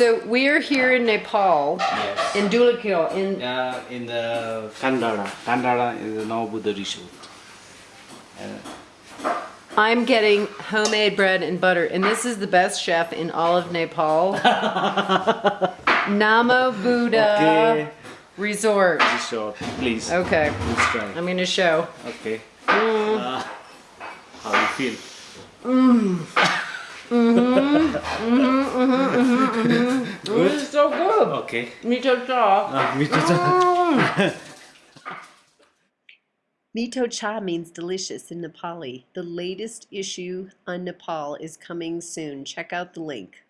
So we are here in Nepal, Yes. in Dhulikhel, in Uh, in the Kandara. Kandara is the Namo Buddha resort. Uh, I'm getting homemade bread and butter, and this is the best chef in all of Nepal. Namo Buddha Okay. Resort. resort, please. Okay, Please try. I'm gonna show. Okay. Uh, how you feel? Mm-hmm, mm-hmm, mm-hmm, this is so good. Okay. Mito cha. Uh, me too. Mito cha means delicious in Nepali. The latest issue on Nepal is coming soon. Check out the link.